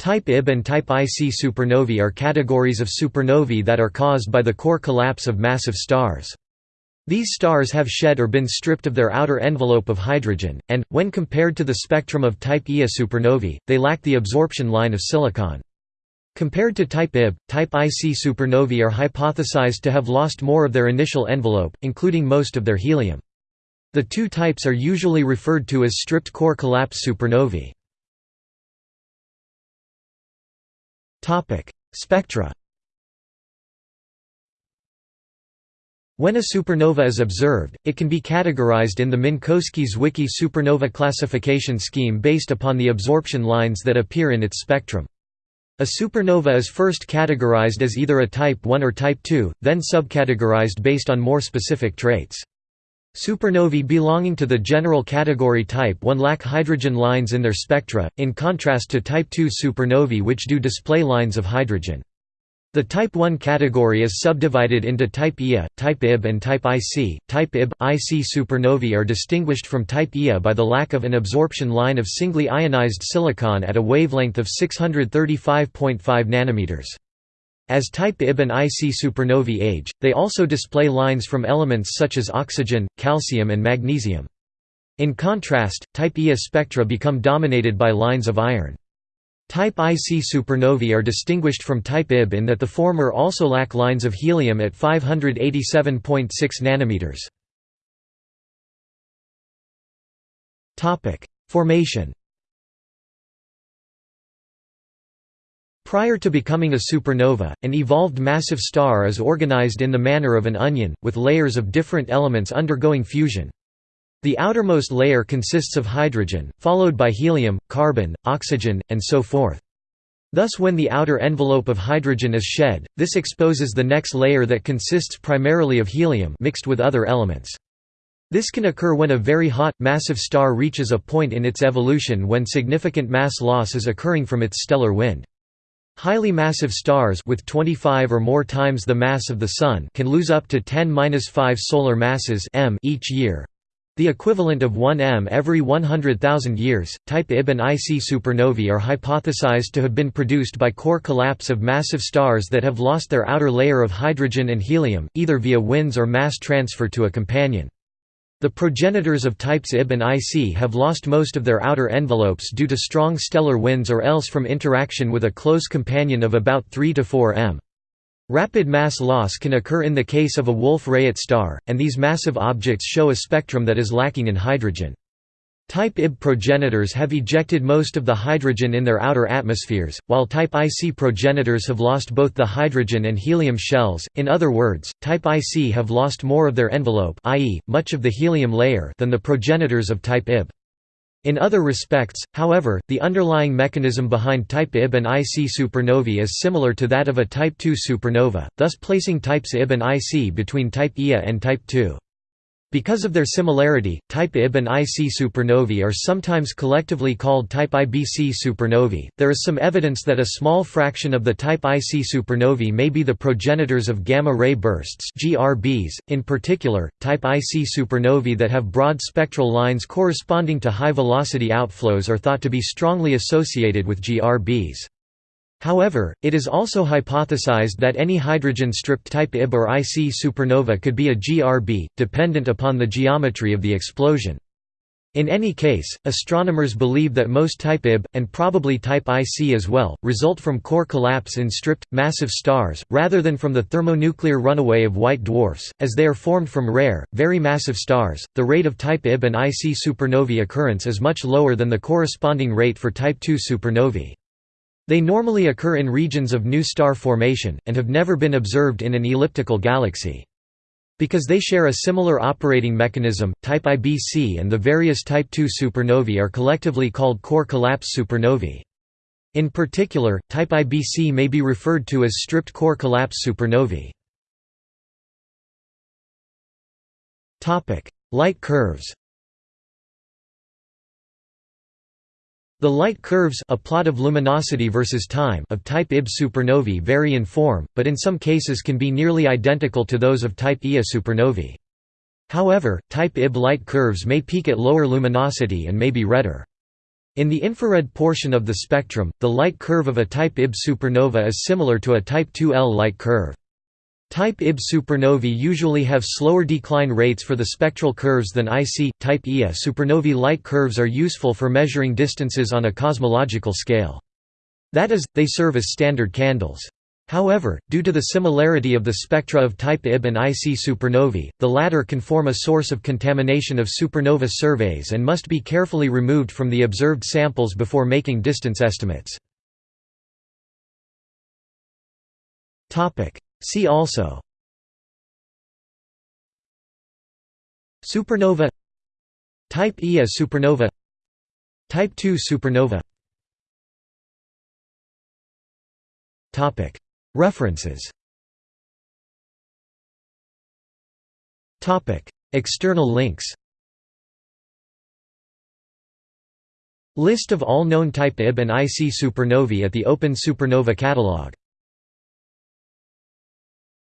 Type Ib and Type IC supernovae are categories of supernovae that are caused by the core collapse of massive stars. These stars have shed or been stripped of their outer envelope of hydrogen, and, when compared to the spectrum of Type Ia supernovae, they lack the absorption line of silicon. Compared to Type Ib, Type IC supernovae are hypothesized to have lost more of their initial envelope, including most of their helium. The two types are usually referred to as stripped core collapse supernovae. Spectra When a supernova is observed, it can be categorized in the Minkowski-Zwicky supernova classification scheme based upon the absorption lines that appear in its spectrum. A supernova is first categorized as either a type 1 or type 2, then subcategorized based on more specific traits. Supernovae belonging to the general category type 1 lack hydrogen lines in their spectra, in contrast to type 2 supernovae which do display lines of hydrogen. The Type 1 category is subdivided into Type Ia, Type Ib and Type IC. Type Ib, IC supernovae are distinguished from Type Ia by the lack of an absorption line of singly ionized silicon at a wavelength of 635.5 nanometers. As Type Ib and IC supernovae age, they also display lines from elements such as oxygen, calcium and magnesium. In contrast, Type Ia spectra become dominated by lines of iron. Type IC supernovae are distinguished from Type Ib in that the former also lack lines of helium at 587.6 nanometers. Formation. Prior to becoming a supernova, an evolved massive star is organized in the manner of an onion, with layers of different elements undergoing fusion. The outermost layer consists of hydrogen, followed by helium, carbon, oxygen, and so forth. Thus when the outer envelope of hydrogen is shed, this exposes the next layer that consists primarily of helium mixed with other elements. This can occur when a very hot, massive star reaches a point in its evolution when significant mass loss is occurring from its stellar wind. Highly massive stars with 25 or more times the mass of the Sun can lose up to 10-5 solar masses m each year, the equivalent of 1 m every 100,000 years, type Ib and IC supernovae are hypothesized to have been produced by core collapse of massive stars that have lost their outer layer of hydrogen and helium, either via winds or mass transfer to a companion. The progenitors of types Ib and IC have lost most of their outer envelopes due to strong stellar winds or else from interaction with a close companion of about 3 to 4 m. Rapid mass loss can occur in the case of a Wolf-Rayet star, and these massive objects show a spectrum that is lacking in hydrogen. Type Ib progenitors have ejected most of the hydrogen in their outer atmospheres, while Type IC progenitors have lost both the hydrogen and helium shells, in other words, Type IC have lost more of their envelope i.e., much of the helium layer than the progenitors of Type Ib. In other respects, however, the underlying mechanism behind type Ib and IC supernovae is similar to that of a type II supernova, thus placing types Ib and IC between type Ia and type II. Because of their similarity, type Ib and IC supernovae are sometimes collectively called type IBC supernovae. There is some evidence that a small fraction of the type IC supernovae may be the progenitors of gamma ray bursts (GRBs). In particular, type IC supernovae that have broad spectral lines corresponding to high velocity outflows are thought to be strongly associated with GRBs. However, it is also hypothesized that any hydrogen-stripped type Ib or IC supernova could be a GRB, dependent upon the geometry of the explosion. In any case, astronomers believe that most type Ib, and probably type IC as well, result from core collapse in stripped, massive stars, rather than from the thermonuclear runaway of white dwarfs, as they are formed from rare, very massive stars. The rate of type Ib and IC supernovae occurrence is much lower than the corresponding rate for type II supernovae. They normally occur in regions of new star formation, and have never been observed in an elliptical galaxy. Because they share a similar operating mechanism, type IBC and the various type II supernovae are collectively called core collapse supernovae. In particular, type IBC may be referred to as stripped core collapse supernovae. Light curves The light curves a plot of luminosity versus time of type Ib supernovae vary in form, but in some cases can be nearly identical to those of type Ia supernovae. However, type Ib light curves may peak at lower luminosity and may be redder. In the infrared portion of the spectrum, the light curve of a type Ib supernova is similar to a type 2L light curve. Type Ib supernovae usually have slower decline rates for the spectral curves than IC. Type Ia supernovae light curves are useful for measuring distances on a cosmological scale. That is, they serve as standard candles. However, due to the similarity of the spectra of type Ib and IC supernovae, the latter can form a source of contamination of supernova surveys and must be carefully removed from the observed samples before making distance estimates. See also Supernova Type Ia supernova Type II supernova References External links List of all known type Ib and IC supernovae at the Open Supernova Catalog